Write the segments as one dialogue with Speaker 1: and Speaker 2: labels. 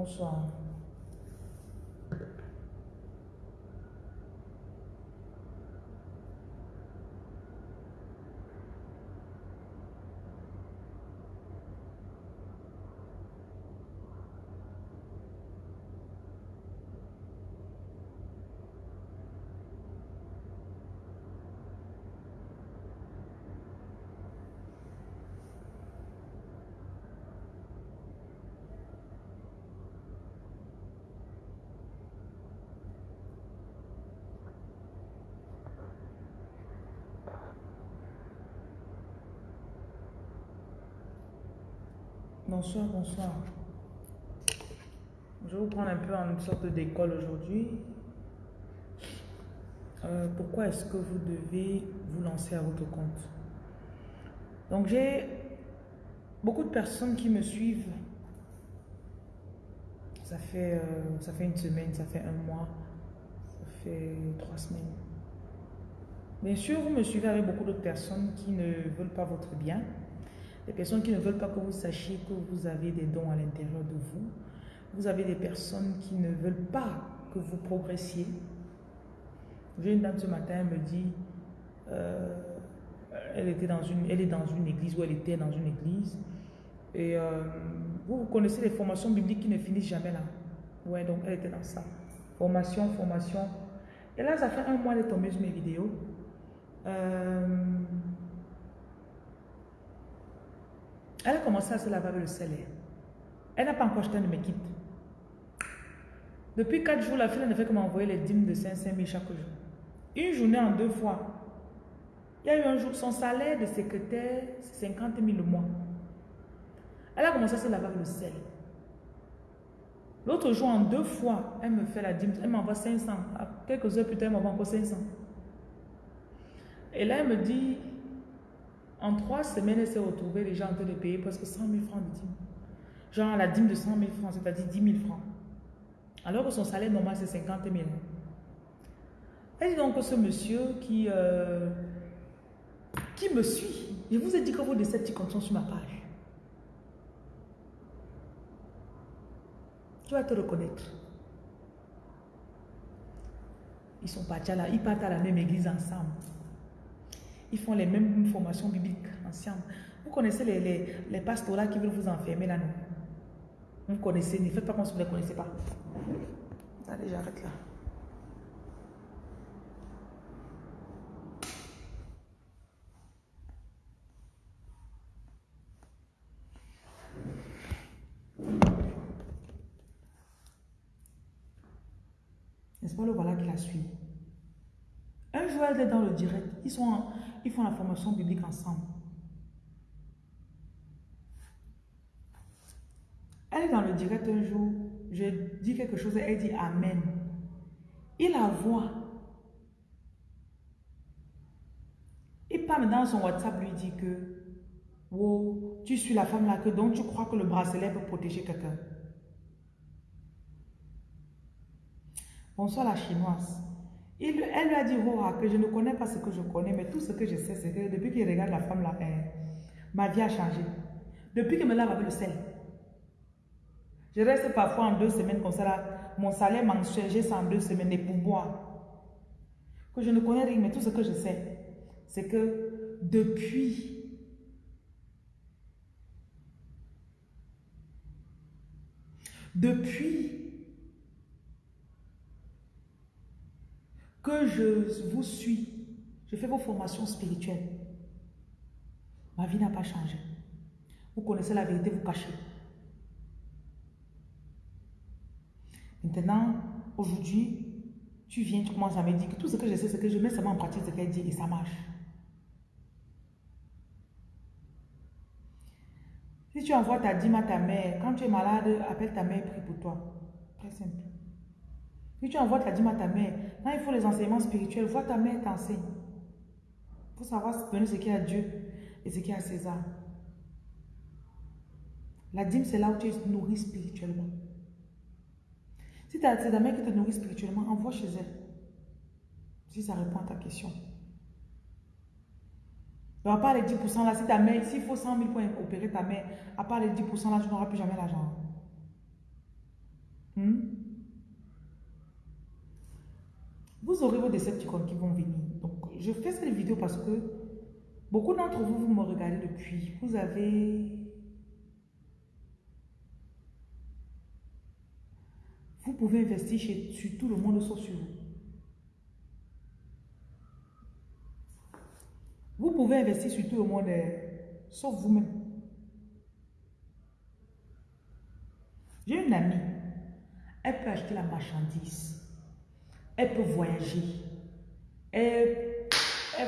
Speaker 1: Bonsoir. Bonsoir, bonsoir. Je vais vous prendre un peu en une sorte d'école aujourd'hui. Euh, pourquoi est-ce que vous devez vous lancer à votre compte? Donc j'ai beaucoup de personnes qui me suivent. Ça fait, euh, ça fait une semaine, ça fait un mois, ça fait trois semaines. Bien sûr, vous me suivez avec beaucoup d'autres personnes qui ne veulent pas votre bien. Des personnes qui ne veulent pas que vous sachiez que vous avez des dons à l'intérieur de vous. Vous avez des personnes qui ne veulent pas que vous progressiez. J'ai une dame ce matin, elle me dit, euh, elle, était dans une, elle est dans une église ou elle était dans une église. Et euh, vous, vous connaissez les formations bibliques qui ne finissent jamais là. Ouais, donc elle était dans ça. Formation, formation. Et là, ça fait un mois, elle est tombée sur mes vidéos. Euh, Elle a commencé à se laver avec le sel. Elle n'a pas encore acheté de mes kits. Depuis 4 jours, la fille ne fait que m'envoyer les dîmes de 5 000 chaque jour. Une journée en deux fois. Il y a eu un jour, son salaire de secrétaire, c'est 50 000 le mois. Elle a commencé à se laver avec le sel. L'autre jour, en deux fois, elle me fait la dîme. Elle m'envoie 500. quelques heures plus tard, elle m'envoie encore 500. Et là, elle me dit, en trois semaines, elle s'est retrouvée déjà en train de payer presque 100 000 francs de dîme. Genre la dîme de 100 000 francs, c'est-à-dire 10 000 francs. Alors que son salaire normal, c'est 50 000. Elle dit donc que ce monsieur qui, euh, qui me suit, je vous ai dit que vos décepticons sont sur ma page. Tu vas te reconnaître. Ils sont partis là, ils partent à la même église ensemble. Ils font les mêmes formations bibliques ensemble. Vous connaissez les, les, les qui veulent vous enfermer là, non? Vous connaissez, ne faites pas comme si vous ne les connaissez pas. Allez, j'arrête là. N'est-ce pas le voilà qui la suit? Elle est dans le direct. Ils sont ils font la formation biblique ensemble. Elle est dans le direct un jour, je dis quelque chose et elle dit Amen. Il la voit. Et Pam dans son WhatsApp lui dit que Wow, tu suis la femme là que donc tu crois que le bracelet peut protéger quelqu'un. Bonsoir la chinoise elle lui a dit, que je ne connais pas ce que je connais, mais tout ce que je sais, c'est que depuis qu'il regarde la femme là, eh, ma vie a changé. Depuis qu'il me lave avec le sel. Je reste parfois en deux semaines comme ça là. Mon salaire mensuel, j'ai ça en deux semaines des pourboires. Que je ne connais rien, mais tout ce que je sais, c'est que depuis depuis que je vous suis, je fais vos formations spirituelles. Ma vie n'a pas changé. Vous connaissez la vérité, vous cachez. Maintenant, aujourd'hui, tu viens, tu commences à me dire que tout ce que je sais, c'est que je mets seulement en pratique ce qu'elle dit et ça marche. Si tu envoies ta dîme à ta mère, quand tu es malade, appelle ta mère, prie pour toi. Très simple. Si tu envoies ta dîme à ta mère, quand il faut les enseignements spirituels, vois ta mère t'enseigne. Il faut savoir donner ce qu'il y a à Dieu et ce qu'il y a à César. La dîme, c'est là où tu es nourri spirituellement. Si c'est ta mère qui te nourrit spirituellement, envoie chez elle. Si ça répond à ta question. Donc, à part les 10% là, si ta mère, s'il faut 100 000 pour opérer ta mère, à part les 10% là, tu n'auras plus jamais l'argent. Hmm? Vous aurez vos Decepticons qui vont venir. Donc, je fais cette vidéo parce que beaucoup d'entre vous, vous me regardez depuis. Vous avez... Vous pouvez investir chez, sur tout le monde sauf sur vous. Vous pouvez investir sur tout le monde euh, sauf vous-même. J'ai une amie, elle peut acheter la marchandise, elle peut voyager, elle,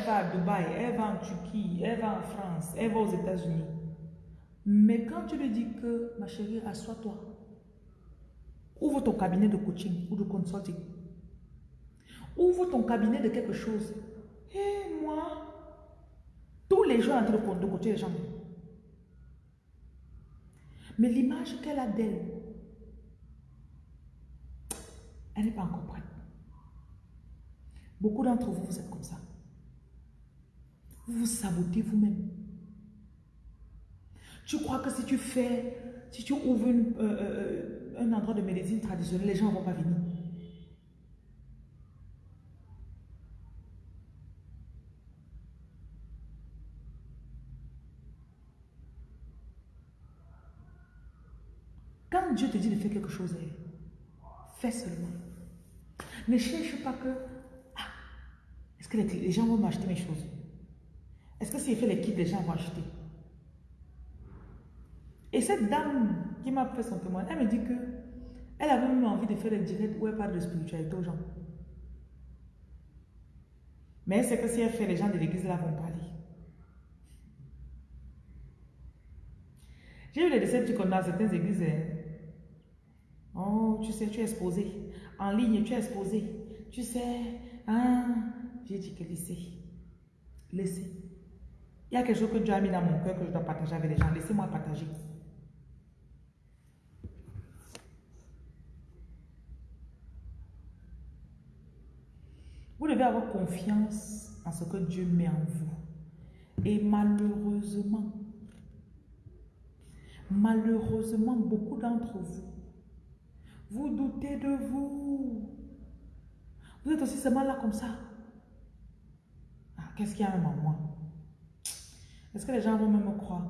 Speaker 1: va à Dubaï, elle va en Turquie, elle va en France, elle va aux États-Unis. Mais quand tu lui dis que, ma chérie, assois-toi, ouvre ton cabinet de coaching ou de consulting, ouvre ton cabinet de quelque chose. Et moi, tous les jours en train de coacher les gens. Mais l'image qu'elle a d'elle, elle n'est pas encore prête. Beaucoup d'entre vous, vous êtes comme ça. Vous vous sabotez vous-même. Tu crois que si tu fais, si tu ouvres euh, euh, euh, un endroit de médecine traditionnelle, les gens ne vont pas venir? Quand Dieu te dit de faire quelque chose, fais seulement. Ne cherche pas que, les, gens vont m'acheter mes choses Est-ce que si je fais les kits, les gens vont acheter? Et cette dame qui m'a fait son témoignage, elle me dit que elle avait même envie de faire des directs où elle parle de spiritualité aux gens. Mais c'est que si elle fait, les gens de l'église là vont parler. J'ai vu les déceptions dans certaines églises. Hein. Oh, tu sais, tu es exposé en ligne, tu es exposé. Tu sais, hein, j'ai dit que laissez. Laissez. Il y a quelque chose que Dieu a mis dans mon cœur que je dois partager avec les gens. Laissez-moi partager. Vous devez avoir confiance en ce que Dieu met en vous. Et malheureusement, malheureusement, beaucoup d'entre vous vous doutez de vous. Vous êtes aussi seulement là comme ça. Qu'est-ce qu'il y a même en moi Est-ce que les gens vont même me croire?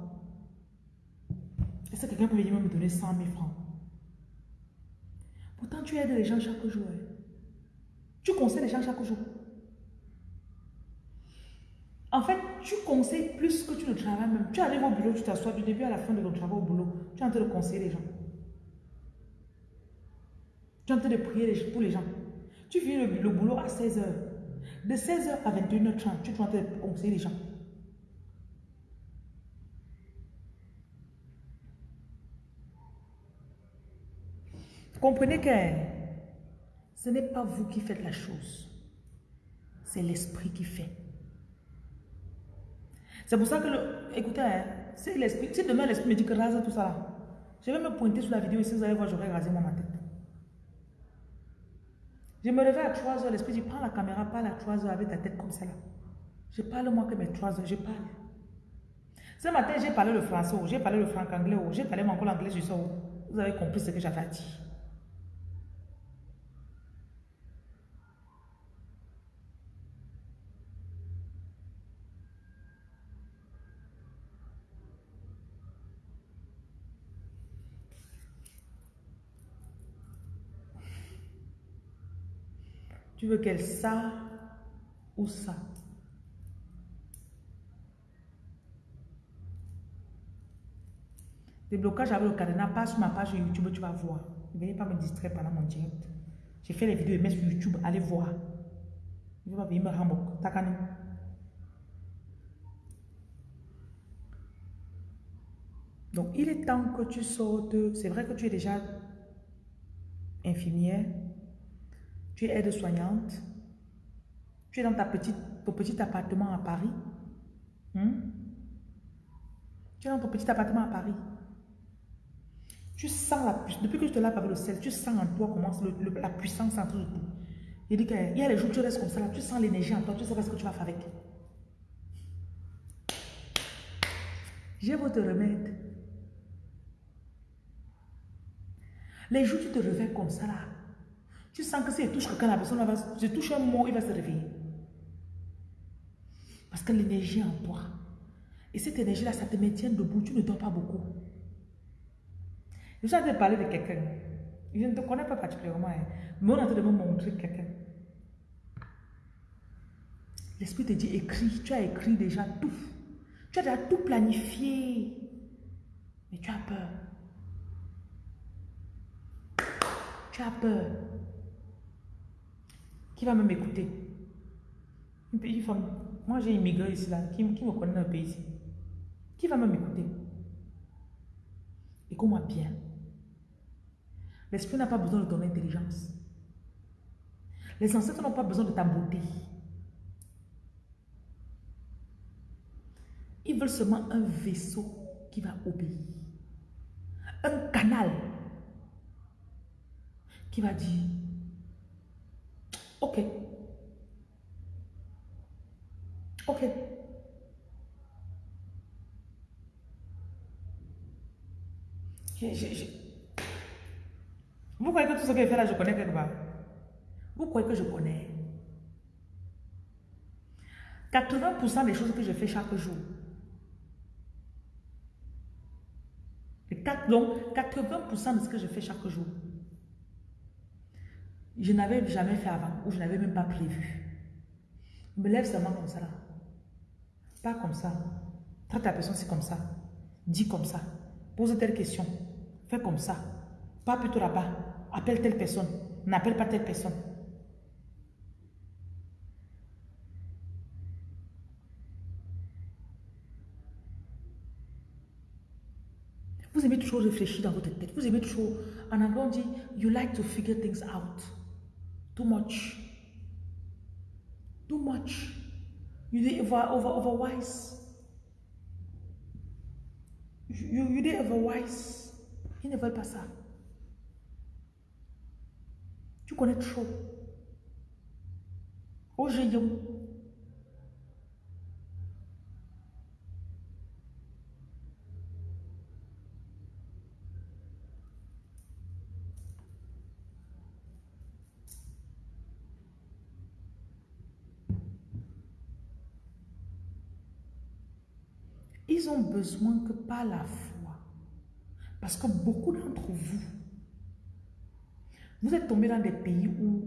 Speaker 1: Est-ce que quelqu'un peut venir me donner 100 000 francs? Pourtant, tu aides les gens chaque jour. Hein. Tu conseilles les gens chaque jour. En fait, tu conseilles plus que tu ne travailles même. Tu arrives au bureau, tu t'assois du début à la fin de ton travail au boulot. Tu es en train de conseiller les gens. Tu es en train de prier pour les gens. Tu viens le, boulot à 16h. De 16h à 21h30, tu de conseiller les gens. Comprenez que ce n'est pas vous qui faites la chose. C'est l'esprit qui fait. C'est pour ça que, le, écoutez, hein, si, si demain l'esprit me dit que rase tout ça, je vais me pointer sur la vidéo et si vous allez voir, j'aurai rasé moi ma tête. Je me réveille à 3 heures, l'esprit dit, prends la caméra, parle à 3 heures avec ta tête comme ça là. Je parle moi que mes 3 heures, je parle. Ce matin, j'ai parlé le français, j'ai parlé le franc anglais, j'ai parlé mon anglais, je sais Vous avez compris ce que j'avais dit. Tu veux qu'elle ça ou ça? Déblocage avec le cadenas, passe sur ma page YouTube, tu vas voir. Ne venez pas me distraire pendant mon direct. J'ai fait les vidéos et mets sur YouTube, allez voir. Je vais venir me rendre. Takani. Donc, il est temps que tu sortes. C'est vrai que tu es déjà infirmière, tu es aide-soignante. Tu es dans ta petite, ton petit appartement à Paris. Hmm? Tu es dans ton petit appartement à Paris. Tu sens la puissance. Depuis que je te lave avec le sel, tu sens en toi comment la puissance entre tout. Il dit qu'il y a les jours où tu restes comme ça, là, tu sens l'énergie en toi, tu sais pas ce que tu vas faire avec. J'ai votre remède. Les jours tu te réveilles comme ça là, tu sens que si tu touche quelqu'un, la personne va, je touche un mot, il va se réveiller. Parce que l'énergie est en toi. Et cette énergie-là, ça te maintient debout, tu ne dors pas beaucoup. Je suis en train de parler de quelqu'un. Je ne te connais pas particulièrement, hein, mais on est en train de me montrer quelqu'un. L'Esprit te dit, écris. Tu as écrit déjà tout. Tu as déjà tout planifié. Mais tu as peur. Tu as peur. Qui va même m'écouter Une petite femme. Moi, j'ai immigré ici, là. Qui, qui me connaît dans le pays ici Qui va même m'écouter? Écoute-moi bien. L'esprit n'a pas besoin de ton intelligence. Les ancêtres n'ont pas besoin de ta beauté. Ils veulent seulement un vaisseau qui va obéir. Un canal qui va dire, ok, ok. Vous croyez que tout ce qu'elle fait là, je connais quelque part? Vous croyez que je connais? 80% des choses que je fais chaque jour, donc 80% de ce que je fais chaque jour, je n'avais jamais fait avant ou je n'avais même pas prévu. Me lève seulement comme ça là. Pas comme ça. Traite la personne, c'est comme ça. Dis comme ça. Pose telle question. Fais comme ça. Pas plutôt là-bas. Appelle telle personne. N'appelle pas telle personne. Vous aimez toujours réfléchir dans votre tête. Vous aimez toujours, en anglais on dit, you like to figure things out. Too much. Too much. You did over, over, over wise. You, you did over wise. Ils ne veulent pas ça. Tu connais trop. Oh, j'ai Ils ont besoin que par la foi. Parce que beaucoup d'entre vous, vous êtes tombés dans des pays où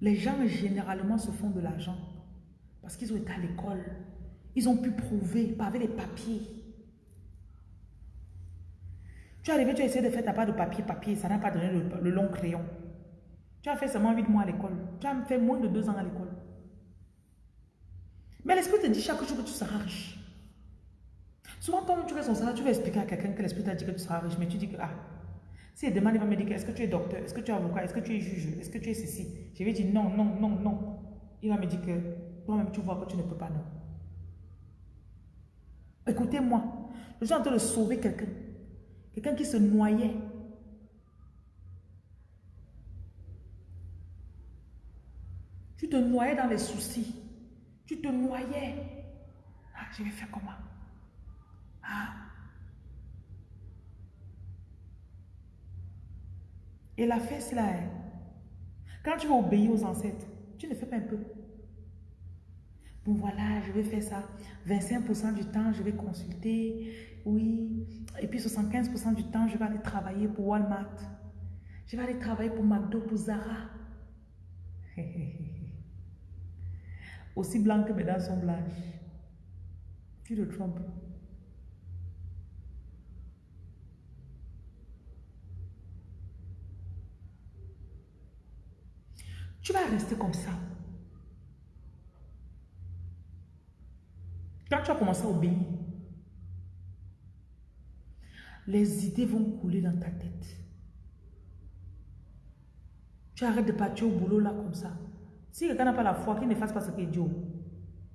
Speaker 1: les gens généralement se font de l'argent parce qu'ils ont été à l'école. Ils ont pu prouver par les papiers. Tu es arrivé, tu as essayé de faire ta part de papier, papier, ça n'a pas donné le, le, long crayon. Tu as fait seulement 8 mois à l'école. Tu as fait moins de 2 ans à l'école. Mais l'esprit te dit chaque jour que tu seras riche. Souvent, quand tu fais son salaire, tu vas expliquer à quelqu'un que l'esprit t'a dit que tu seras riche, mais tu dis que, ah, si demande, il va me dire, est-ce que tu es docteur, est-ce que tu es avocat, est-ce que tu es juge, est-ce que tu es ceci? Je vais dire non, non, non, non. Il va me dire que toi-même, tu vois que tu ne peux pas, non. Écoutez-moi, je suis en train de sauver quelqu'un. Quelqu'un qui se noyait. Tu te noyais dans les soucis. Tu te noyais. Ah, je vais faire comment? Ah. Et la fesse là, hein. quand tu vas obéir aux ancêtres, tu ne fais pas un peu. Bon voilà, je vais faire ça. 25% du temps, je vais consulter. Oui. Et puis 75% du temps, je vais aller travailler pour Walmart. Je vais aller travailler pour McDo, pour Zara. Aussi blanc que mes dents sont blanches. Tu te trompes. Tu vas rester comme ça. Quand tu as commencé à obéir, les idées vont couler dans ta tête. Tu arrêtes de partir au boulot là comme ça. Si quelqu'un n'a pas la foi, qu'il ne fasse pas ce qu'il dit.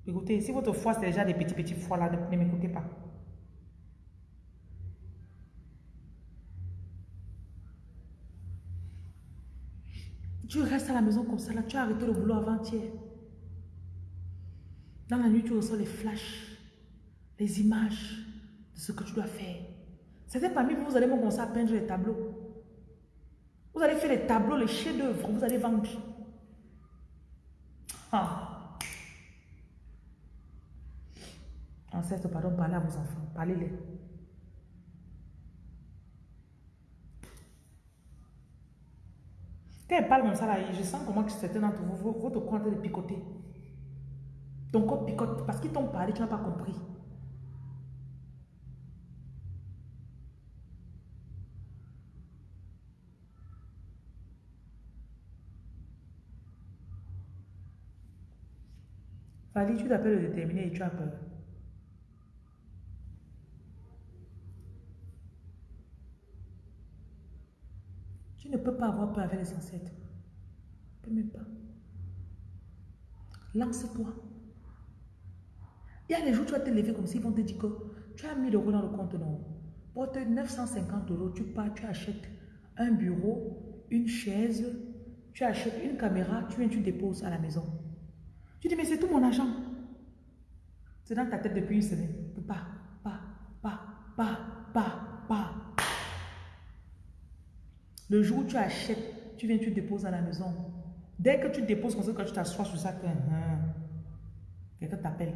Speaker 1: Écoutez, si votre foi c'est déjà des petits petits foi là, ne m'écoutez pas. Tu restes à la maison comme ça, là, tu as arrêté le boulot avant-hier. Dans la nuit, tu reçois les flashs, les images de ce que tu dois faire. C'était parmi vous, vous allez me commencer à peindre les tableaux. Vous allez faire les tableaux, les chefs-d'œuvre, vous allez vendre. Ah. Ancêtre, pardon, parlez à vos enfants, parlez-les. Quand elle parle comme ça, je sens comment certains d'entre vous, votre corps est de picoter. Ton corps picote parce qu'ils t'ont parlé, tu n'as pas compris. Fali, tu t'appelles le déterminé et tu as peur. Tu ne peux pas avoir peur avec les ancêtres. Tu ne peux même pas. Lance-toi. Il y a des jours, tu vas te lever comme s'ils vont te dire que tu as mis l'euro dans le compte, non. Pour 950 euros, tu pars, tu achètes un bureau, une chaise, tu achètes une caméra, tu viens, tu déposes à la maison. Tu dis, mais c'est tout mon argent. C'est dans ta tête depuis une semaine. Pas, pas, pas, pas, pas, pas. Le jour où tu achètes, tu viens, tu déposes à la maison. Dès que tu déposes comme ça, quand tu t'assois sur ça, hein, quelqu'un t'appelle.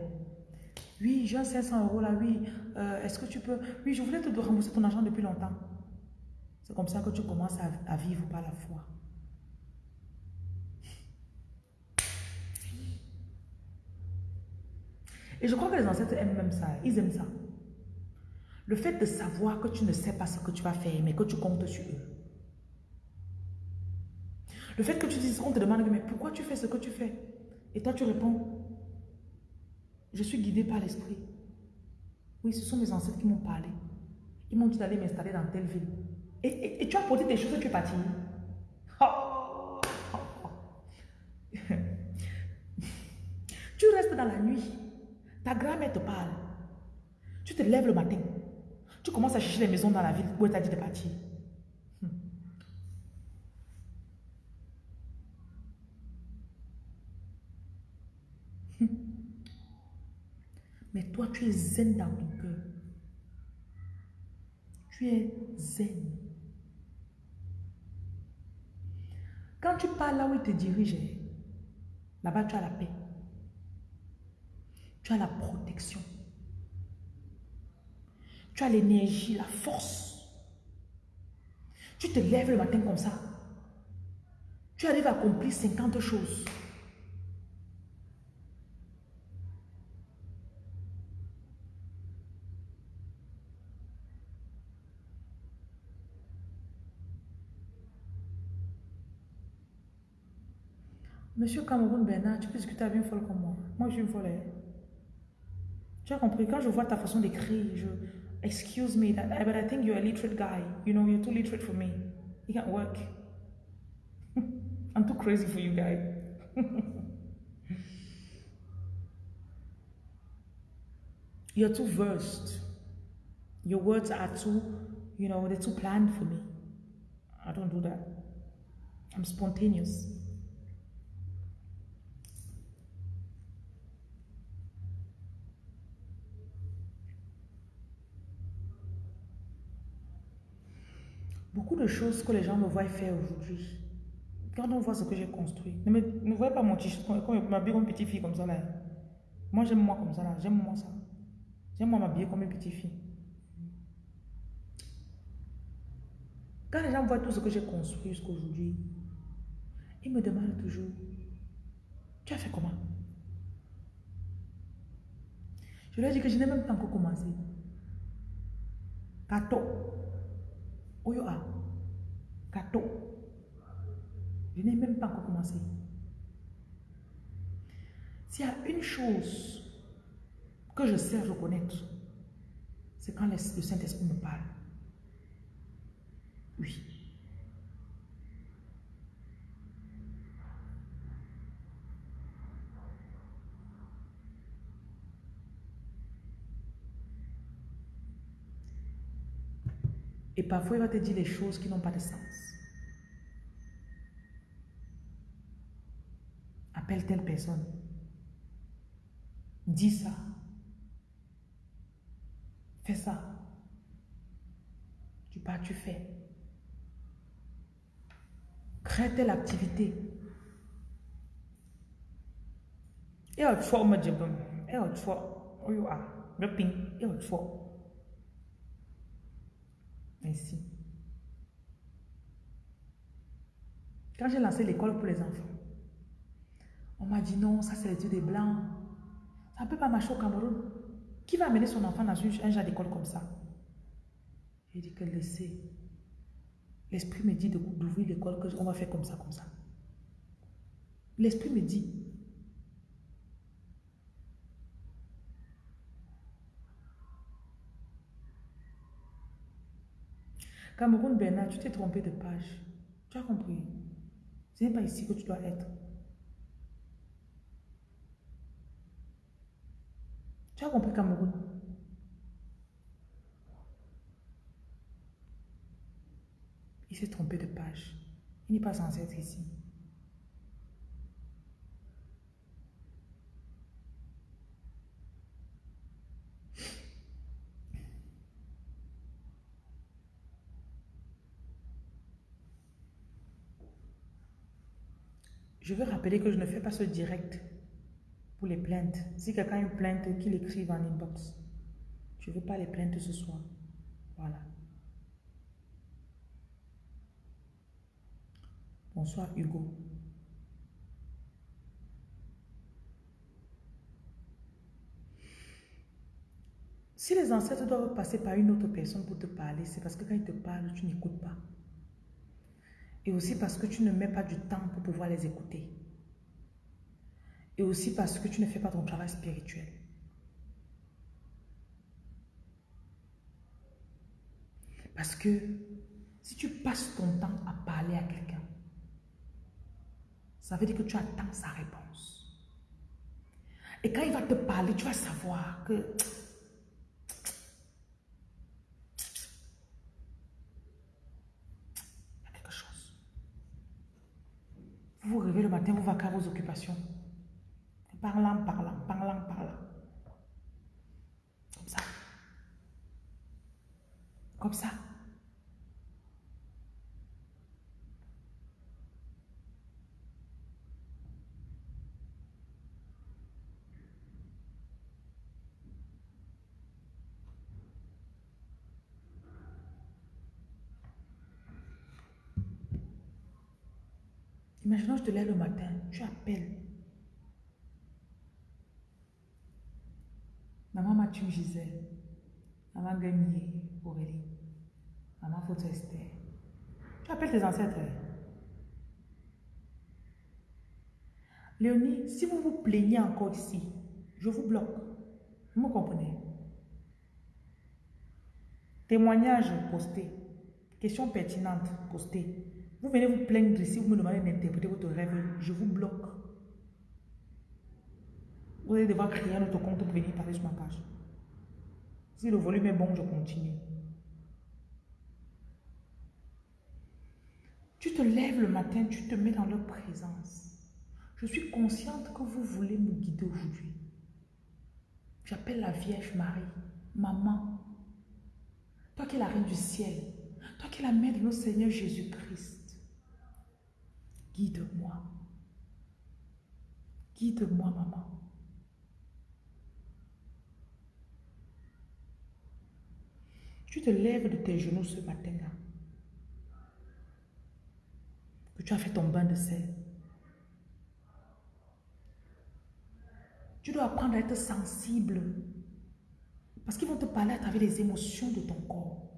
Speaker 1: Oui, j'ai 500 euros là, oui. Euh, est-ce que tu peux... Oui, je voulais te rembourser ton argent depuis longtemps. C'est comme ça que tu commences à, vivre par la foi. Et je crois que les ancêtres aiment même ça. Ils aiment ça. Le fait de savoir que tu ne sais pas ce que tu vas faire, mais que tu comptes sur eux. Le fait que tu dises, on te demande, mais pourquoi tu fais ce que tu fais? Et toi, tu réponds, je suis guidé par l'esprit. Oui, ce sont mes ancêtres qui m'ont parlé. Ils m'ont dit d'aller m'installer dans telle ville. Et, tu as porté tes choses et tu es parti. tu restes dans la nuit. Ta grand-mère te parle. Tu te lèves le matin. Tu commences à chercher les maisons dans la ville où elle t'a dit de partir. Mais toi, tu es zen dans ton cœur. Tu es zen. Quand tu parles là où il te dirige, là-bas tu as la paix. Tu as la protection. Tu as l'énergie, la force. Tu te lèves le matin comme ça. Tu arrives à accomplir 50 choses. Monsieur Cameroun Bernard, tu peux discuter avec une folle comme moi? Moi, je suis une folle. As compris? Quand je vois ta façon d'écrire, je... Excuse me, but I think you're a literate guy. You know, you're too literate for me. It can't work. I'm too crazy for you, guy. you're too versed. Your words are too, you know, they're too planned for me. I don't do that. I'm spontaneous. Beaucoup de choses que les gens me voient faire aujourd'hui. Quand on voit ce que j'ai construit, ne, me, ne voyez pas mon t-shirt, comme m'habiller comme une petite fille comme ça là. Moi j'aime moi comme ça là, j'aime moi ça. J'aime moi m'habiller comme une petite fille. Quand les gens voient tout ce que j'ai construit jusqu'à aujourd'hui, ils me demandent toujours, tu as fait comment? Je leur dis que je n'ai même pas encore commencé. Kato, Oyo a. Gâteau. Je n'ai même pas encore commencé. S'il y a une chose que je sais reconnaître, c'est quand le Saint-Esprit me parle. Oui. Et parfois, il va te dire des choses qui n'ont pas de sens. Appelle telle personne. Dis ça. Fais ça. Tu pars, tu fais. Crée telle activité. Et autre fois, on me dit, et autre fois, oh, you are, le ping, et autre Ainsi. Quand j'ai lancé l'école pour les enfants, on m'a dit non, ça c'est les yeux des blancs. Ça ne peut pas marcher au Cameroun. Qui va amener son enfant dans un genre d'école comme ça? J'ai dit que laissez. L'esprit me dit d'ouvrir l'école, qu'on va faire comme ça, comme ça. L'esprit me dit. Cameroun Bernard, tu t'es trompé de page. Tu as compris. Ce n'est pas ici que tu dois être. Tu as compris Cameroun Il s'est trompé de page. Il n'est pas censé être ici. Je veux rappeler que je ne fais pas ce direct pour les plaintes. Si quelqu'un a une plainte, qu'il écrive en inbox. Je ne veux pas les plaintes ce soir. Voilà. Bonsoir Hugo. Si les ancêtres doivent passer par une autre personne pour te parler, c'est parce que quand ils te parlent, tu n'écoutes pas. Et aussi parce que tu ne mets pas du temps pour pouvoir les écouter. Et aussi parce que tu ne fais pas ton travail spirituel. Parce que si tu passes ton temps à parler à quelqu'un, ça veut dire que tu attends sa réponse. Et quand il va te parler, tu vas savoir que Vous vous réveillez le matin, vous vacquez vos occupations. Parlant, parlant, parlant, parlant. Comme ça. Comme ça. Imaginons, je te lève le matin, tu appelles. Maman Mathieu Gisèle, maman Gagné Aurélie, maman Photo Esther. Tu appelles tes ancêtres. Léonie, si vous vous plaignez encore ici, je vous bloque. Vous me comprenez? Témoignage posté. Question pertinente postée. Vous venez vous plaindre ici, vous me demandez d'interpréter votre rêve, je vous bloque. Vous allez devoir créer un autre compte pour venir parler sur ma page. Si le volume est bon, je continue. Tu te lèves le matin, tu te mets dans leur présence. Je suis consciente que vous voulez me guider aujourd'hui. J'appelle la Vierge Marie, maman. Toi qui es la reine du ciel, toi qui es la mère de notre Seigneur Jésus-Christ. Guide-moi. Guide-moi, maman. Tu te lèves de tes genoux ce matin-là. Que tu as fait ton bain de sel. Tu dois apprendre à être sensible. Parce qu'ils vont te parler à travers les émotions de ton corps.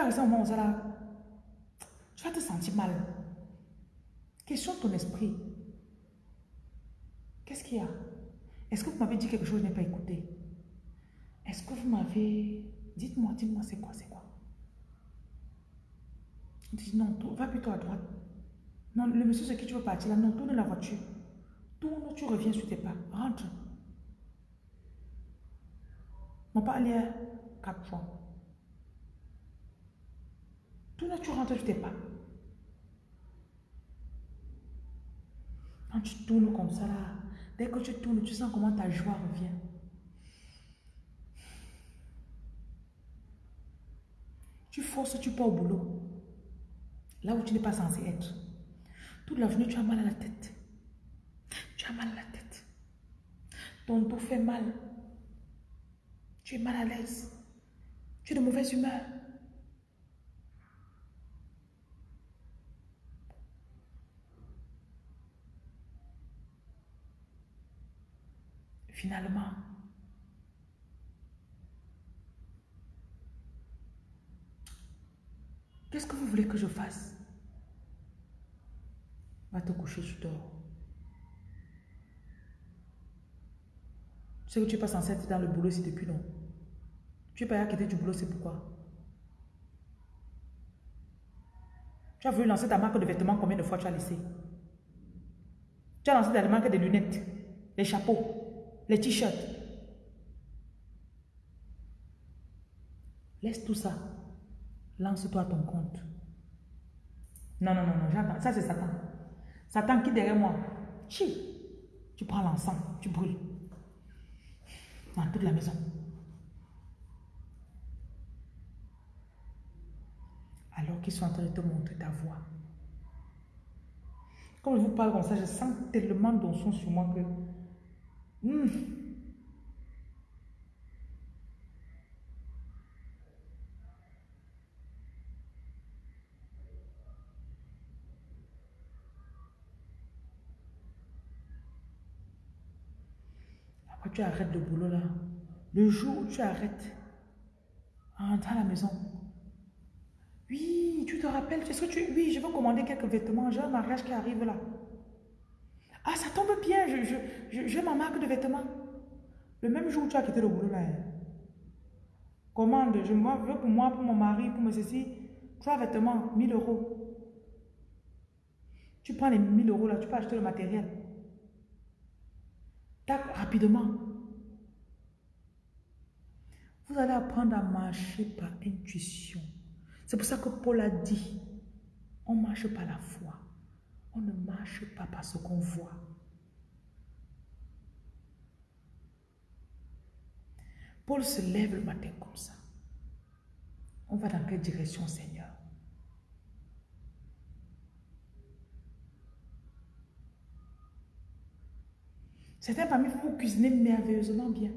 Speaker 1: Vas rester là, tu vas te sentir mal. Question ton esprit. Qu'est-ce qu'il y a? Est-ce que vous m'avez dit quelque chose que je n'ai pas écouté? Est-ce que vous m'avez... Dites-moi, dites-moi, c'est quoi, c'est quoi? Dit non, va plutôt à droite. Non, le monsieur c'est qui tu veux partir là, non, tourne la voiture. Tourne, tu reviens sur tes pas. Rentre. On pas aller quatre fois. Tout là, tu rentres, tu t'es pas. Quand tu tournes comme ça, là, Dès que tu tournes, tu sens comment ta joie revient. Tu forces, tu pars au boulot. Là où tu n'es pas censé être. Toute la journée, tu as mal à la tête. Tu as mal à la tête. Ton dos fait mal. Tu es mal à l'aise. Tu es de mauvaise humeur. Finalement, qu'est-ce que vous voulez que je fasse? Va te coucher, tu dors. Tu sais que tu n'es pas censé être dans le boulot ici depuis non? Tu n'es pas à quitter du boulot, c'est pourquoi? Tu as voulu lancer ta marque de vêtements, combien de fois tu as laissé? Tu as lancé ta marque de lunettes, les chapeaux, les t-shirts. Laisse tout ça. Lance-toi à ton compte. Non, non, non, non, ça c'est Satan. Satan qui derrière moi. Chi. Tu prends l'encens, tu brûles. Dans toute la maison. Alors qu'ils sont en train de te montrer ta voix. Quand je vous parle comme ça, je sens tellement son sur moi que... Hmm, tu arrêtes le boulot là, le jour où tu arrêtes, rentre à la maison. Oui, tu te rappelles, est-ce que tu... Oui, je veux commander quelques vêtements, j'ai un mariage qui arrive là. Ah, ça tombe bien, j'ai je, je, ma marque de vêtements. Le même jour où tu as quitté le boulot. Hein. Commande, je veux pour moi, pour mon mari, pour me ceci, trois vêtements, 1000 euros. Tu prends les 1000 euros là, tu peux acheter le matériel rapidement. Vous allez apprendre à marcher par intuition. C'est pour ça que Paul a dit, on marche par la foi. On ne marche pas par ce qu'on voit. Paul se lève le matin comme ça. On va dans quelle direction, Seigneur? Certains parmi vous, cuisinez merveilleusement bien.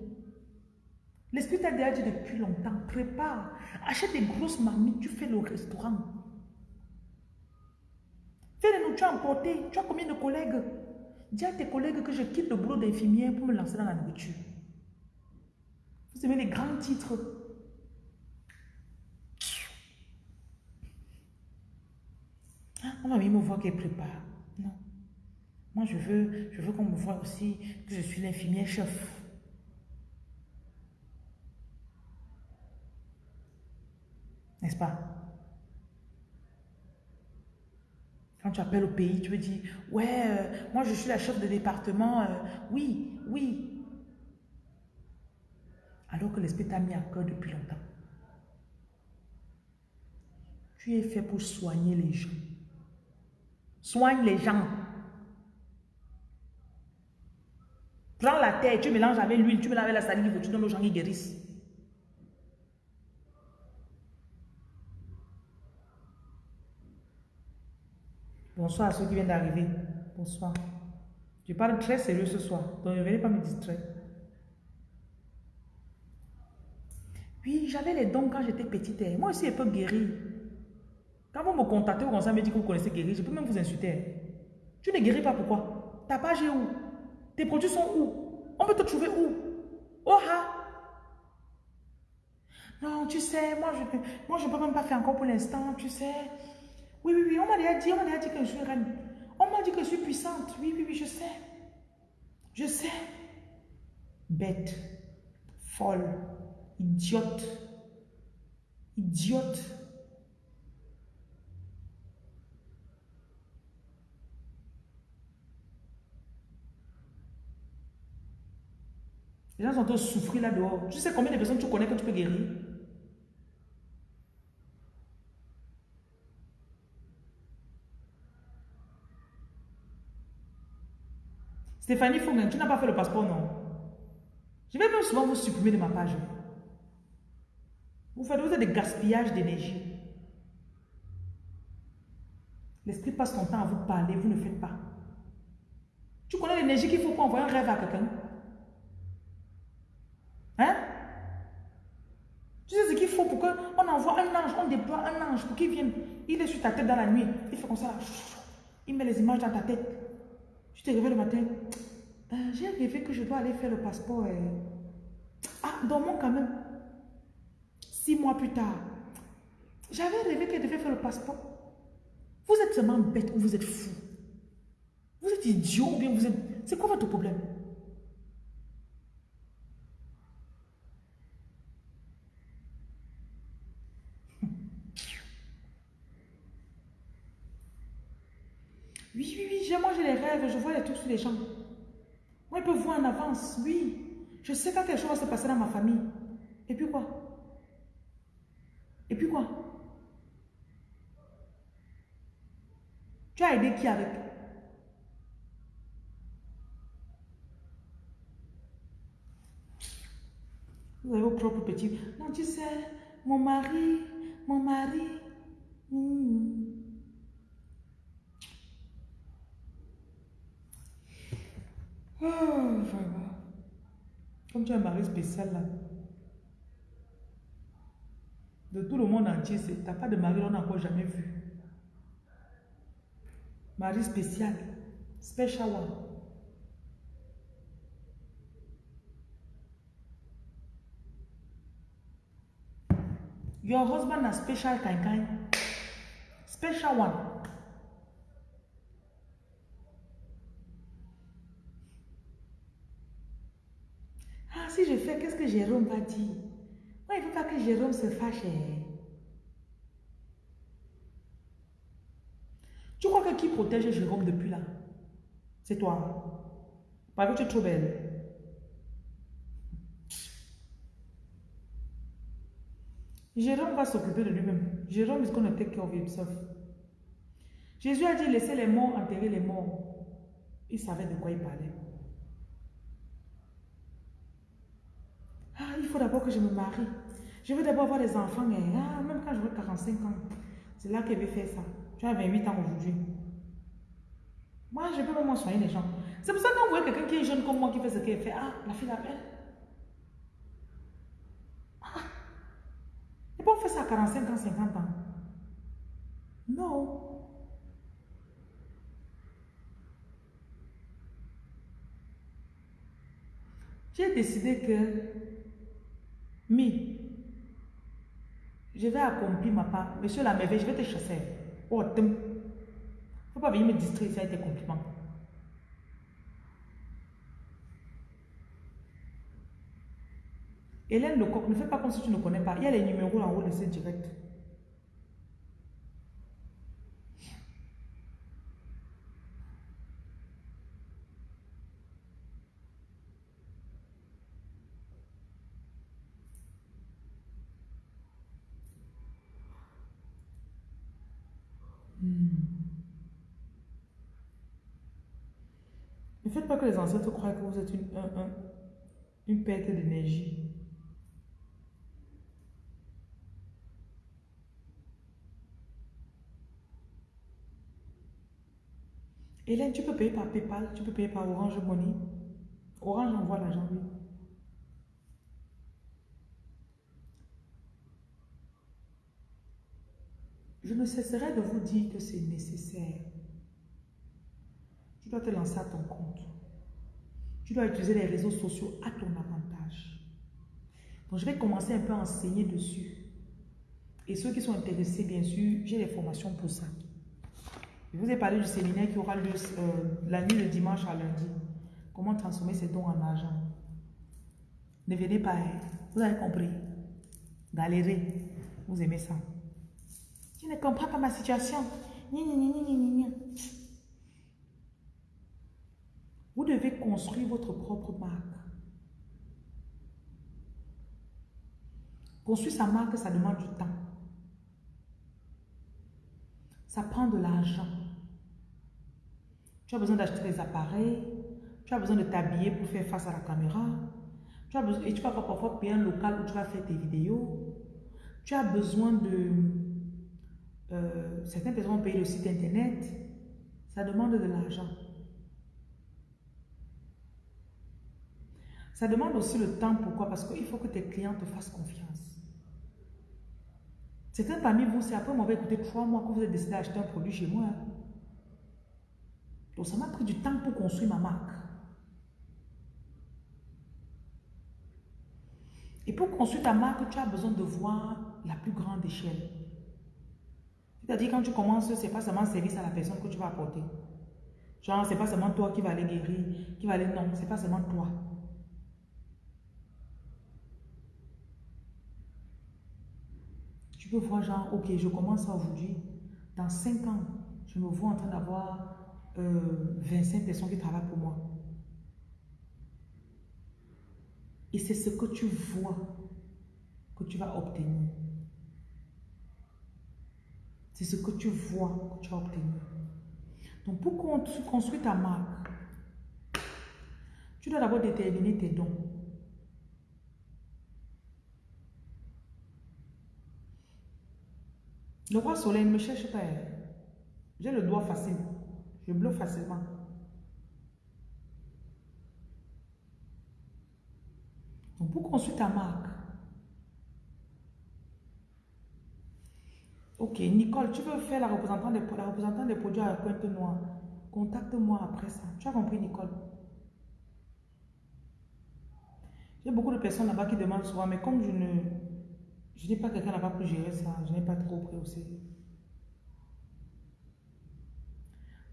Speaker 1: L'Esprit t'a déjà dit depuis longtemps, prépare, achète des grosses marmites, tu fais le restaurant. Les nourritures emporter. Tu as combien de collègues Dis à tes collègues que je quitte le boulot d'infirmière pour me lancer dans la nourriture. Vous aimez les grands titres. Ah, on va me voir qu'elle prépare. Non. Moi, je veux, je veux qu'on me voit aussi que je suis l'infirmière chef. N'est-ce pas? Quand tu appelles au pays, tu veux dire, ouais, euh, moi je suis la chef de département, euh, oui, oui. Alors que l'esprit t'a mis à cœur depuis longtemps. Tu es fait pour soigner les gens. Soigne les gens. Prends la terre, tu mélanges avec l'huile, tu mélanges avec la salive, tu donnes aux gens qui guérissent. Bonsoir à ceux qui viennent d'arriver. Bonsoir. Je parle très sérieux ce soir, donc ne venez pas me distraire. Oui, j'avais les dons quand j'étais petite. Hein. Moi aussi, je peux guérir. Quand vous me contactez, commencez à me dire que vous connaissez guérir, je peux même vous insulter. Hein. Tu ne guéris pas, pourquoi? Ta page est où? Tes produits sont où? On peut te trouver où? Oh ha Non, tu sais, moi je ne moi, je peux même pas faire encore pour l'instant, tu sais. Oui, oui, oui, on m'a déjà dit, on m'a déjà dit que je suis reine. On m'a dit que je suis puissante. Oui, oui, oui, je sais. Je sais. Bête, folle, idiote, idiote. Les gens sont tous souffrir là dehors. Tu sais combien de personnes tu connais que tu peux guérir? Stéphanie Fongen, tu n'as pas fait le passeport, non? Je vais même souvent vous supprimer de ma page. Vous faites, des gaspillages d'énergie. L'esprit passe son temps à vous parler, vous ne faites pas. Tu connais l'énergie qu'il faut pour envoyer un rêve à quelqu'un? Hein? Tu sais ce qu'il faut pour qu'on envoie un ange, on déploie un ange pour qu'il vienne. Il est sur ta tête dans la nuit. Il fait comme ça. Il met les images dans ta tête. Tu te réveilles le matin. Euh, j'ai rêvé que je dois aller faire le passeport. Ah, dormons quand même. Six mois plus tard. J'avais rêvé qu'elle devait faire le passeport. Vous êtes seulement bête ou vous êtes fou? Vous êtes idiot ou bien vous êtes... C'est quoi votre problème? Oui, oui, oui, j'ai les rêves, je vois les trucs sur les gens. Moi, je peux voir en avance, oui. Je sais quand quelque chose va se passer dans ma famille. Et puis quoi? Et puis quoi? Tu as aidé qui avec? Vous avez vos propres petits. Non, tu sais, mon mari, mon mari. Hmm. Oh, vraiment. Comme tu as un mari spécial là. De tout le monde entier, tu n'as pas de mari, on n'a encore jamais vu. Mari spécial. Special one. Your husband a special kind kind. Special one. Ah, si je fais, qu'est-ce que Jérôme va dire? Il faut pas que Jérôme se fâche. Tu crois que qui protège Jérôme depuis là? C'est toi. Parce que tu es trop belle. Jérôme va s'occuper de lui-même. Jérôme is going to take care of. Jésus a dit laissez les morts enterrer les morts. Il savait de quoi il parlait. Il faut d'abord que je me marie. Je veux d'abord avoir des enfants. Ah, même quand j'aurai 45 ans, c'est là qu'elle veut faire ça. Tu as 28 ans aujourd'hui. Moi, je peux même soigner les gens. C'est pour ça vous voyez quelqu'un qui est jeune comme moi qui fait ce qu'elle fait, ah, la fille l'appelle. Ah. Et pas on fait ça à 45 ans, 50 ans. Non. J'ai décidé que mi, je vais accomplir ma part. Monsieur la merveille, je vais te chasser. Oh, ne faut pas venir me distraire avec tes compliments. Hélène Lecoq, ne fais pas comme si tu ne connais pas. Il y a les numéros en haut de ce direct. Ne faites pas les ancêtres croient que vous êtes une, une perte d'énergie. Hélène, tu peux payer par PayPal, tu peux payer par Orange Money. Orange envoie l'argent, oui. Je ne cesserai de vous dire que c'est nécessaire. Tu dois te lancer à ton compte. Tu dois utiliser les réseaux sociaux à ton avantage. Donc, je vais commencer un peu à enseigner dessus. Et ceux qui sont intéressés, bien sûr, j'ai des formations pour ça. Je vous ai parlé du séminaire qui aura lieu euh, la nuit de dimanche à lundi. Comment transformer ses dons en argent. Ne venez pas, hein. vous avez compris. Galérer, vous aimez ça. Tu ne comprends pas ma situation. Vous devez construire votre propre marque. Construire sa marque, ça demande du temps. Ça prend de l'argent. Tu as besoin d'acheter des appareils, Tu as besoin de t'habiller pour faire face à la caméra. Tu as besoin, et tu vas parfois payer un local où tu vas faire tes vidéos. Tu as besoin de... Euh, certaines personnes payent le site internet. Ça demande de l'argent. Ça demande aussi le temps. Pourquoi? Parce qu'il faut que tes clients te fassent confiance. Certains parmi vous, c'est après m'avoir écouté trois mois que vous avez décidé d'acheter un produit chez moi. Hein. Donc ça m'a pris du temps pour construire ma marque. Et pour construire ta marque, tu as besoin de voir la plus grande échelle. C'est-à-dire quand tu commences, ce n'est pas seulement service à la personne que tu vas apporter. Genre, ce n'est pas seulement toi qui va aller guérir, qui va aller... Non, ce n'est pas seulement toi. Tu peux voir genre, ok, je commence aujourd'hui. Dans 5 ans, je me vois en train d'avoir 25 euh, personnes qui travaillent pour moi. Et c'est ce que tu vois que tu vas obtenir. C'est ce que tu vois que tu vas obtenir. Donc pour construire ta marque, tu dois d'abord déterminer tes dons. Le roi soleil ne me cherche pas. J'ai le doigt facile. Je bloque facilement. Donc, pour construire ta marque, Ok, Nicole, tu veux faire la représentante des, la représentante des produits à pointe noire. Contacte-moi après ça. Tu as compris, Nicole? J'ai beaucoup de personnes là-bas qui demandent souvent, mais comme je ne je n'ai pas quelqu'un là-bas pour gérer ça, je n'ai pas trop pris.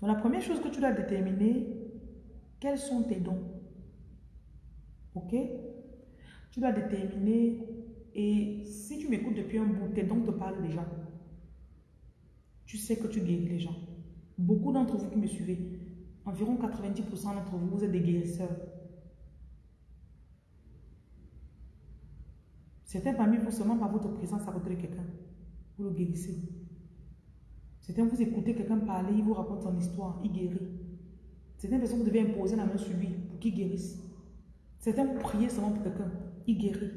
Speaker 1: Donc la première chose que tu dois déterminer, quels sont tes dons? Ok? Tu dois déterminer, et si tu m'écoutes depuis un bout, tes dons te parlent déjà. Tu sais que tu guéris les gens. Beaucoup d'entre vous qui me suivez, environ 90% d'entre vous, vous êtes des guérisseurs. Certains parmi vous, seulement par votre présence à de quelqu'un, vous le guérissez. Certains, vous écoutez quelqu'un parler, il vous raconte son histoire, il guérit. Certaines personnes, vous devez imposer la main sur lui pour qu'il guérisse. Certains, vous priez seulement pour quelqu'un, il guérit.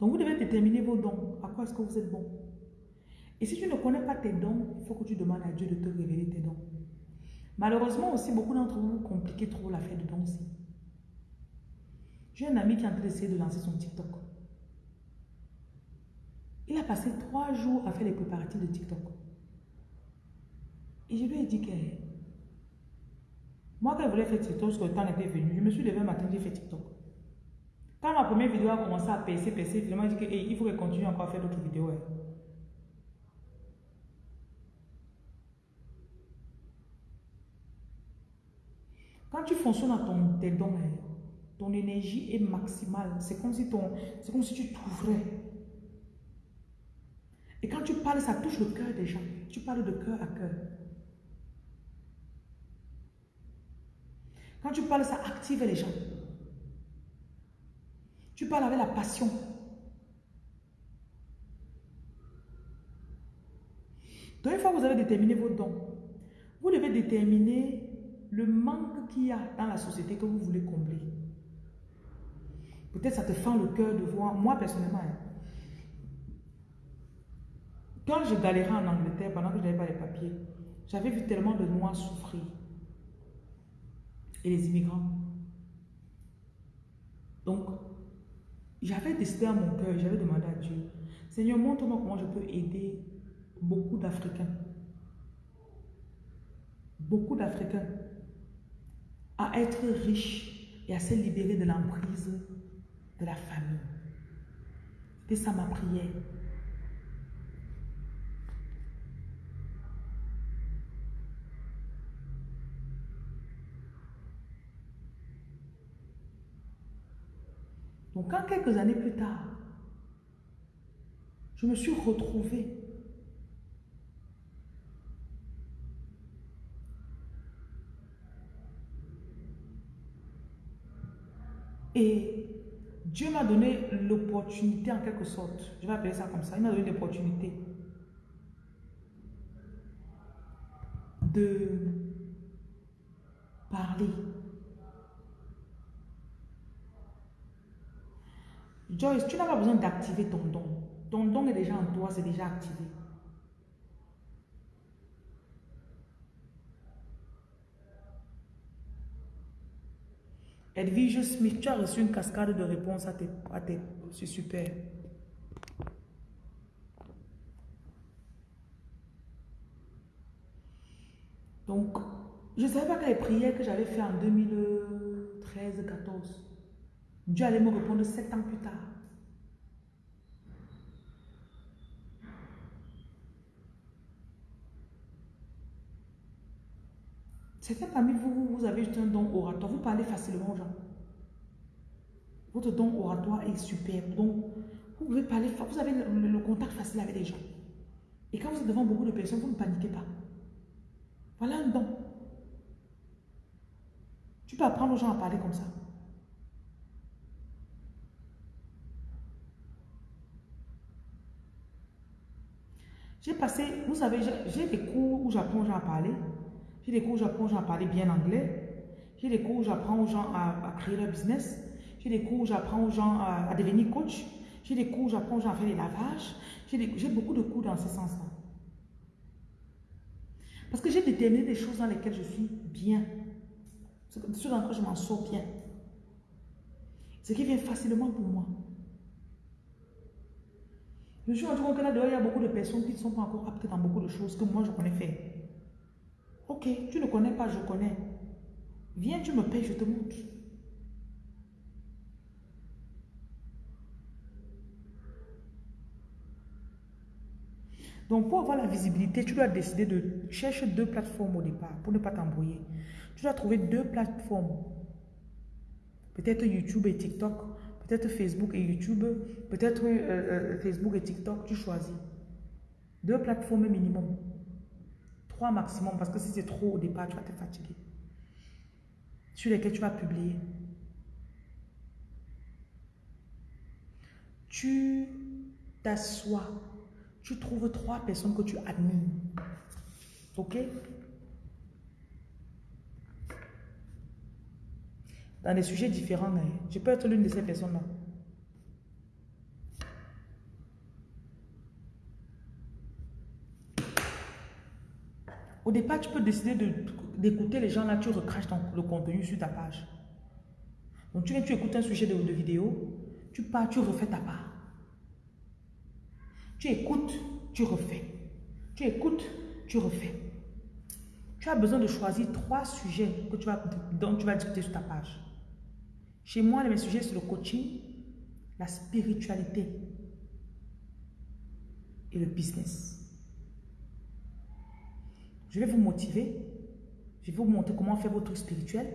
Speaker 1: Donc, vous devez déterminer vos dons. À quoi est-ce que vous êtes bon? Et si tu ne connais pas tes dons, il faut que tu demandes à Dieu de te révéler tes dons. Malheureusement aussi, beaucoup d'entre vous compliquez trop l'affaire de dons. J'ai un ami qui est en train d'essayer de lancer son TikTok. Il a passé trois jours à faire les préparatifs de TikTok. Et je lui ai dit que moi, quand je voulais faire TikTok, parce que le temps était venu, je me suis levé un matin, j'ai fait TikTok. Quand ma première vidéo a commencé à percer, percer, finalement, j'ai dit qu'il faut qu'elle continue encore à faire d'autres vidéos. Quand tu fonctionnes à ton, tes dons, hein, ton énergie est maximale. C'est comme si, ton, comme si tu t'ouvrais. Et quand tu parles, ça touche le cœur des gens. Tu parles de cœur à cœur. Quand tu parles, ça active les gens. Tu parles avec la passion. Donc, une fois que vous avez déterminé vos dons, vous devez déterminer le manque qu'il y a dans la société que vous voulez combler. Peut-être ça te fend le cœur de voir. Moi, personnellement, hein, quand je galérais en Angleterre, pendant que je n'avais pas les papiers, j'avais vu tellement de Noirs souffrir. Et les immigrants. Donc, j'avais décidé à mon cœur, j'avais demandé à Dieu, Seigneur, montre-moi comment je peux aider beaucoup d'Africains. Beaucoup d'Africains à être riches et à se libérer de l'emprise de la famille. C'était ça ma prière. Donc quand quelques années plus tard, je me suis retrouvée Et Dieu m'a donné l'opportunité en quelque sorte. Je vais appeler ça comme ça. Il m'a donné l'opportunité de parler. Joyce, tu n'as pas besoin d'activer ton don. Ton don est déjà en toi, c'est déjà activé. Edwige Smith, tu as reçu une cascade de réponses à tes... C'est super. Donc, je ne savais pas que les prières que j'avais fait en 2013-14, Dieu allait me répondre sept ans plus tard. Certains parmi vous, vous avez juste un don oratoire. Vous parlez facilement aux gens. Votre don oratoire est superbe. Donc, vous pouvez parler, vous avez le, le contact facile avec les gens. Et quand vous êtes devant beaucoup de personnes, vous ne paniquez pas. Voilà un don. Tu peux apprendre aux gens à parler comme ça. J'ai passé, vous savez, j'ai des cours où j'apprends aux gens à parler. J'ai des cours où j'apprends aux gens à parler bien anglais. J'ai des cours où j'apprends aux gens à, créer leur business. J'ai des cours où j'apprends aux gens à, devenir coach. J'ai des cours où j'apprends aux gens à faire des lavages. J'ai beaucoup de cours dans ce sens-là. Parce que j'ai déterminé des choses dans lesquelles je suis bien. Ce dans lesquelles je m'en sors bien. Ce qui vient facilement pour moi. Je suis rendu compte que là il y a beaucoup de personnes qui ne sont pas encore aptes dans beaucoup de choses que moi je connais faire. Ok, tu ne connais pas, je connais. Viens, tu me payes, je te montre. Donc, pour avoir la visibilité, tu dois décider de chercher deux plateformes au départ pour ne pas t'embrouiller. Tu dois trouver deux plateformes. Peut-être YouTube et TikTok, peut-être Facebook et YouTube, peut-être euh, euh, Facebook et TikTok, tu choisis. Deux plateformes minimum. Maximum, parce que si c'est trop au départ, tu vas te fatiguer. Sur lesquelles tu vas publier. Tu t'assois tu trouves trois personnes que tu admires. Ok? Dans des sujets différents, hein. je peux être l'une de ces personnes-là. Au départ, tu peux décider d'écouter les gens là, tu recraches le contenu sur ta page. Donc tu viens, tu écoutes un sujet de, vidéo, tu pars, tu refais ta part. Tu écoutes, tu refais. Tu écoutes, tu refais. Tu as besoin de choisir trois sujets que tu vas, dont tu vas discuter sur ta page. Chez moi, mes sujets, c'est le coaching, la spiritualité et le business. Je vais vous motiver. Je vais vous montrer comment faire votre spirituel.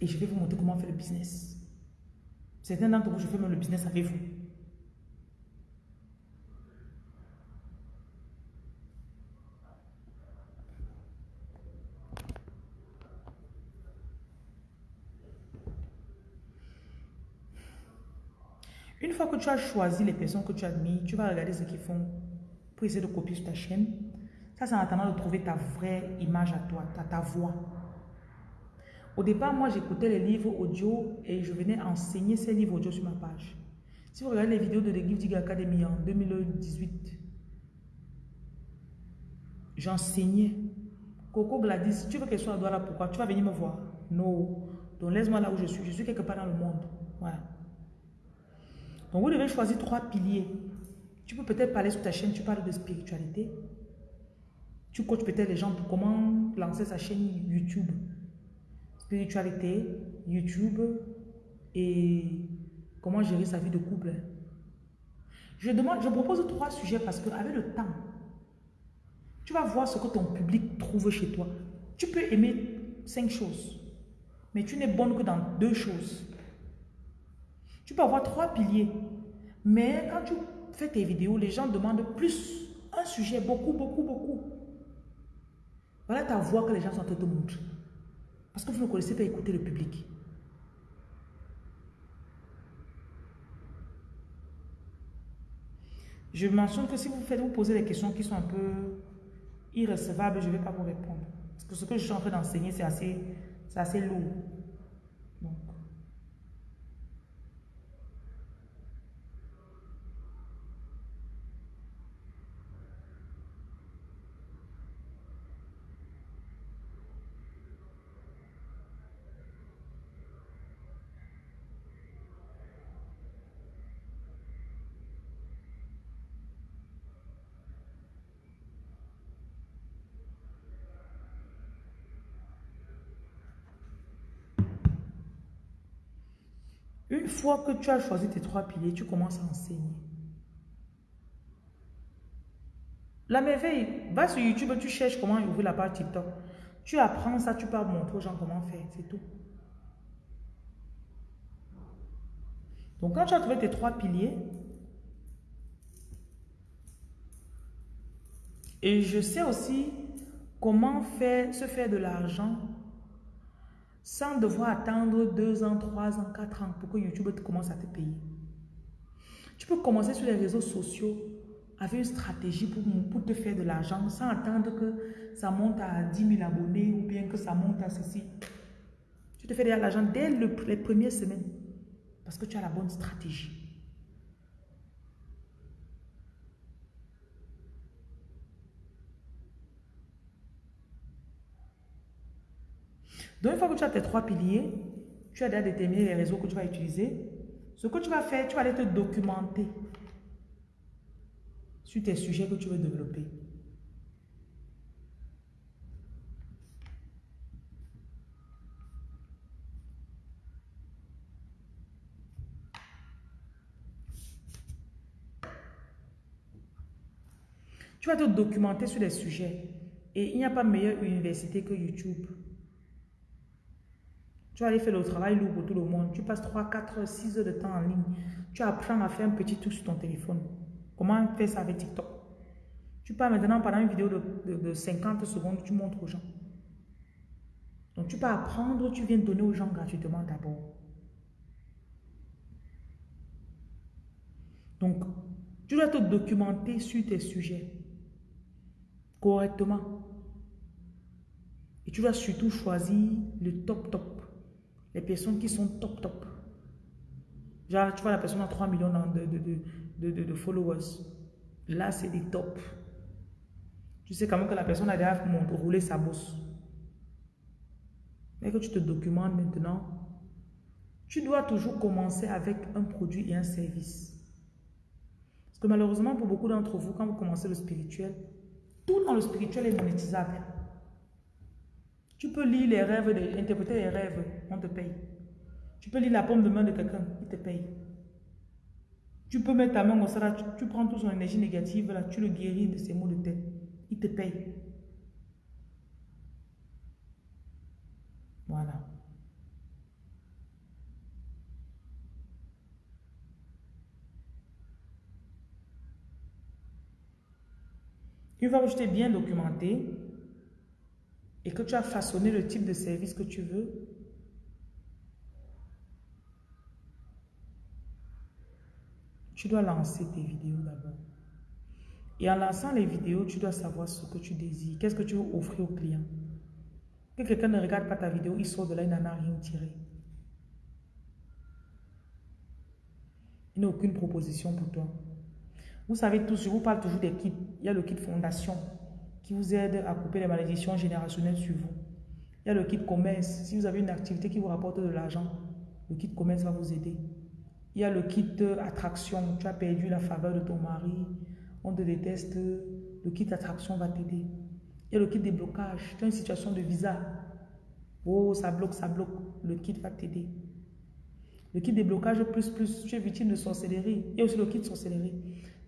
Speaker 1: Et je vais vous montrer comment faire le business. Certains d'entre vous, je fais même le business avec vous. Une fois que tu as choisi les personnes que tu admires, tu vas regarder ce qu'ils font pour essayer de copier sur ta chaîne. Ça, c'est en attendant de trouver ta vraie image à toi, ta, voix. Au départ, moi, j'écoutais les livres audio et je venais enseigner ces livres audio sur ma page. Si vous regardez les vidéos de l'église Diga Academy en 2018, j'enseignais. Coco Gladys, tu veux qu'elle soit à là, pourquoi? Tu vas venir me voir. Non. Donc laisse-moi là où je suis. Je suis quelque part dans le monde. Voilà. Donc vous devez choisir trois piliers. Tu peux peut-être parler sur ta chaîne, tu parles de spiritualité. Tu coaches peut-être les gens pour comment lancer sa chaîne YouTube spiritualité, YouTube et comment gérer sa vie de couple. Je, demande, je propose trois sujets parce qu'avec le temps, tu vas voir ce que ton public trouve chez toi. Tu peux aimer cinq choses, mais tu n'es bonne que dans deux choses. Tu peux avoir trois piliers, mais quand tu fais tes vidéos, les gens demandent plus. Un sujet, beaucoup, beaucoup, beaucoup. Voilà ta voix que les gens sont en train de te montrer. Parce que vous ne connaissez pas écouter le public. Je mentionne que si vous faites, vous posez des questions qui sont un peu irrecevables, je ne vais pas vous répondre. Parce que ce que je suis en train d'enseigner, c'est assez, assez lourd. Une fois que tu as choisi tes trois piliers, tu commences à enseigner. La merveille, va sur YouTube, tu cherches comment ouvrir la page TikTok. Tu apprends ça, tu peux montrer aux gens comment faire, c'est tout. Donc quand tu as trouvé tes trois piliers, et je sais aussi comment faire, se faire de l'argent sans devoir attendre deux ans, trois ans, quatre ans pour que YouTube commence à te payer. Tu peux commencer sur les réseaux sociaux avec une stratégie pour, pour te faire de l'argent sans attendre que ça monte à 10 000 abonnés ou bien que ça monte à ceci. Tu te fais de l'argent dès les premières semaines parce que tu as la bonne stratégie. Donc, une fois que tu as tes trois piliers, tu as déjà déterminé les réseaux que tu vas utiliser. Ce que tu vas faire, tu vas aller te documenter sur tes sujets que tu veux développer. Tu vas te documenter sur les sujets. Et il n'y a pas meilleure université que YouTube. Tu vas aller faire le travail lourd pour tout le monde. Tu passes 3, 4, 6 heures de temps en ligne. Tu apprends à faire un petit truc sur ton téléphone. Comment faire ça avec TikTok? Tu pars maintenant pendant une vidéo de, 50 secondes, tu montres aux gens. Donc tu peux apprendre, tu viens donner aux gens gratuitement d'abord. Donc, tu dois te documenter sur tes sujets correctement. Et tu dois surtout choisir le top top. Les personnes qui sont top top. Genre, tu vois, la personne a 3 millions de, followers. Là, c'est des top. Tu sais quand même que la personne a déjà roulé sa bosse. Mais que tu te documentes maintenant, tu dois toujours commencer avec un produit et un service. Parce que malheureusement, pour beaucoup d'entre vous, quand vous commencez le spirituel, tout dans le spirituel est monétisable. Tu peux lire les rêves, interpréter les rêves, on te paye. Tu peux lire la pomme de main de quelqu'un, il te paye. Tu peux mettre ta main au sera, tu, prends toute son énergie négative, là, tu le guéris de ses maux de tête. Il te paye. Voilà. Une fois que je bien documenté, et que tu as façonné le type de service que tu veux, tu dois lancer tes vidéos d'abord. Et en lançant les vidéos, tu dois savoir ce que tu désires. Qu'est-ce que tu veux offrir au client. Que quelqu'un ne regarde pas ta vidéo, il sort de là, il n'en a rien tiré. Il n'a aucune proposition pour toi. Vous savez tous, je vous parle toujours des kits. Il y a le kit fondation qui vous aide à couper les malédictions générationnelles sur vous. Il y a le kit commerce. Si vous avez une activité qui vous rapporte de l'argent, le kit commerce va vous aider. Il y a le kit attraction. Tu as perdu la faveur de ton mari, on te déteste, le kit attraction va t'aider. Il y a le kit déblocage. Tu as une situation de visa. Oh, ça bloque, ça bloque. Le kit va t'aider. Le kit déblocage plus plus, tu es victime de sorcellerie. Il y a aussi le kit sorcellerie.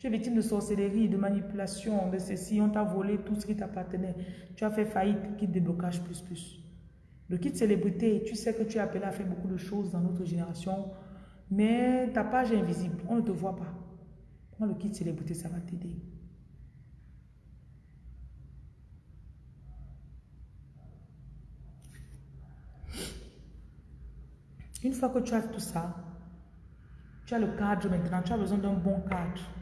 Speaker 1: Tu es victime de sorcellerie, de manipulation, de ceci, on t'a volé tout ce qui t'appartenait. Tu as fait faillite, kit déblocage plus plus. Le kit célébrité, tu sais que tu es appelé à faire beaucoup de choses dans notre génération, mais ta page est invisible, on ne te voit pas. Prends le kit célébrité, ça va t'aider? Une fois que tu as tout ça, tu as le cadre maintenant, tu as besoin d'un bon cadre.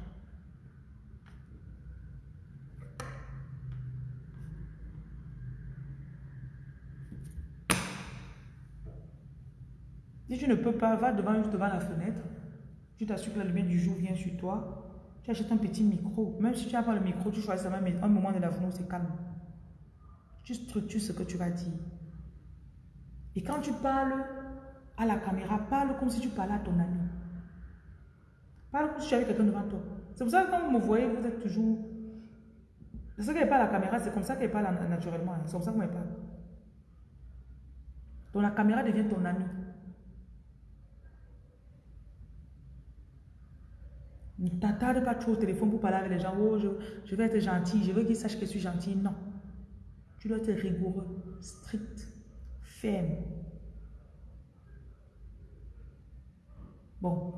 Speaker 1: Si tu ne peux pas, va devant, devant la fenêtre. Tu t'assures que la lumière du jour vient sur toi. Tu achètes un petit micro. Même si tu n'as pas le micro, tu choisis un moment de la journée où c'est calme. Tu structures ce que tu vas dire. Et quand tu parles à la caméra, parle comme si tu parlais à ton ami. Parle comme si tu avais quelqu'un devant toi. C'est pour ça que quand vous me voyez, vous êtes toujours... C'est ça qu'elle parle à la caméra, c'est comme ça qu'elle parle naturellement. Hein. C'est comme ça qu'on parle. Donc la caméra devient ton ami. Ne t'attarde pas trop au téléphone pour parler avec les gens. Oh, je, je vais être gentil, je veux qu'ils sachent que je suis gentil. Non. Tu dois être rigoureux, strict, ferme. Bon.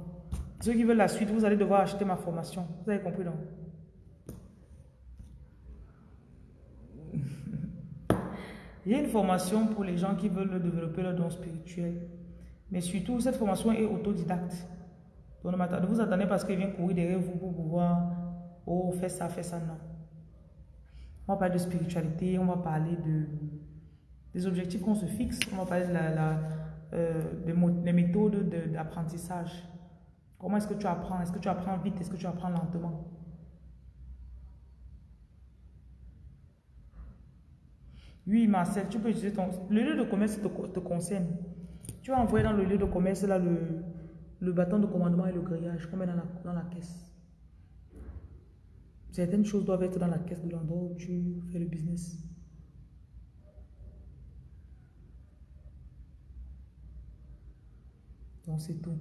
Speaker 1: Ceux qui veulent la suite, vous allez devoir acheter ma formation. Vous avez compris, non? Il y a une formation pour les gens qui veulent développer leur don spirituel. Mais surtout, cette formation est autodidacte. Vous attendez parce qu'il vient courir derrière vous pour pouvoir, oh, fais ça, fais ça, non. On va parler de spiritualité, on va parler de, des objectifs qu'on se fixe, on va parler de la, euh, des, méthodes d'apprentissage. Comment est-ce que tu apprends? Est-ce que tu apprends vite? Est-ce que tu apprends lentement? Oui, Marcel, tu peux utiliser ton... Le lieu de commerce te, te concerne. Tu vas envoyer dans le lieu de commerce là, le, le bâton de commandement et le grillage qu'on met dans la, dans la caisse. Certaines choses doivent être dans la caisse de l'endroit où tu fais le business. Donc c'est tout.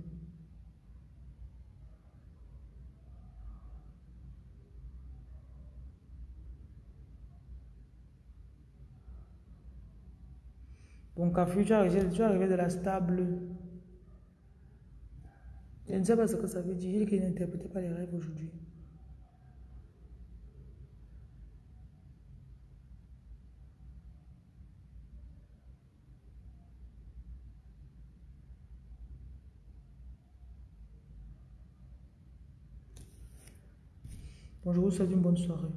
Speaker 1: Donc, à tu arrivé, tu arrivé de la stable. Je ne sais pas ce que ça veut dire. Il qu'il n'interprétait pas les rêves aujourd'hui. Bon, je vous souhaite une bonne soirée.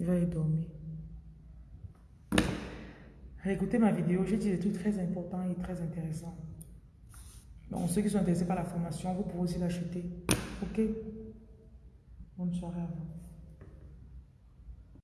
Speaker 1: Il va y dormir. Écoutez ma vidéo, j'ai dit des trucs très importants et très intéressants. Donc, ceux qui sont intéressés par la formation, vous pouvez aussi l'acheter. Ok Bonne soirée à vous.